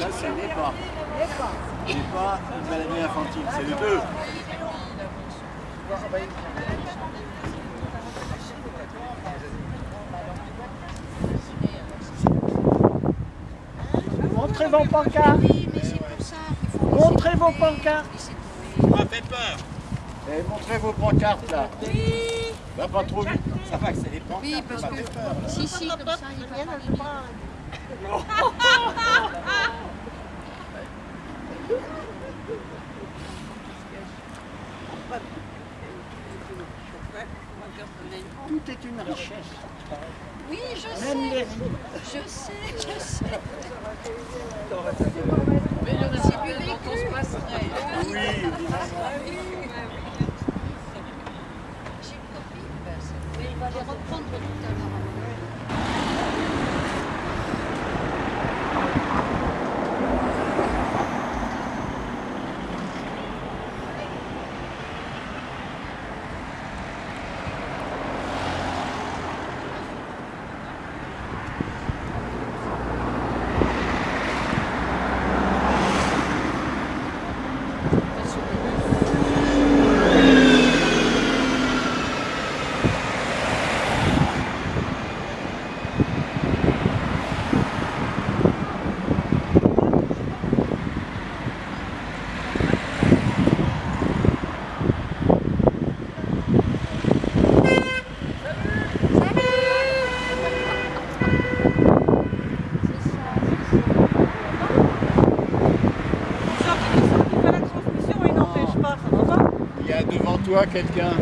ça c'est l'EPA. L'EPA, une maladie infantile, c'est le 2. Montrez vos pancartes. Montrez vos pancartes. Ça m'a fait peur. Et montrez vos pancartes là. Oui. Va pas trop vite. Ça va que c'est les pancartes. Oui, parce ça que... peur. Si, si, comme ça, il va pas Tout est une richesse. Oui, je Même les sais. Je sais, je sais. Mais le récit public, on se passerait. Oui, évidemment. J'ai une copine. Mais il va les reprendre quelqu'un.